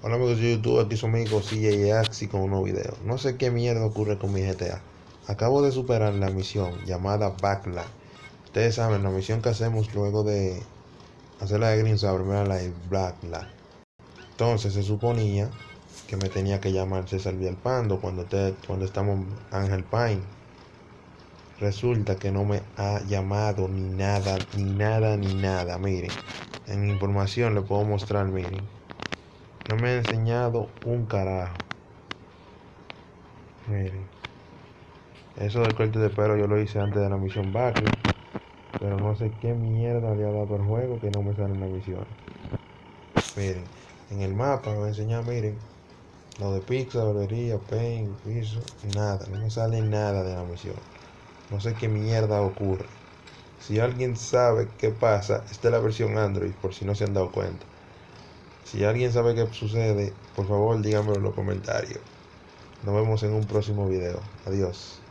Hola amigos de YouTube, aquí su amigo CJ Axi con un nuevo video. No sé qué mierda ocurre con mi GTA. Acabo de superar la misión llamada Backlight. Ustedes saben, la misión que hacemos luego de hacer la de Green Saber, primera la de. Entonces se suponía que me tenía que llamar César Villalpando cuando, te, cuando estamos Ángel Pine. Resulta que no me ha llamado ni nada, ni nada, ni nada. Miren, en información le puedo mostrar, miren. No me ha enseñado un carajo. Miren. Eso del corte de pelo yo lo hice antes de la misión Barrio. Pero no sé qué mierda le dado al juego que no me sale en la misión. Miren, en el mapa me va a enseñar, miren. Lo de pizza, barbería, paint, piso, nada. No me sale nada de la misión. No sé qué mierda ocurre. Si alguien sabe qué pasa, esta es la versión Android, por si no se han dado cuenta. Si alguien sabe qué sucede, por favor díganmelo en los comentarios. Nos vemos en un próximo video. Adiós.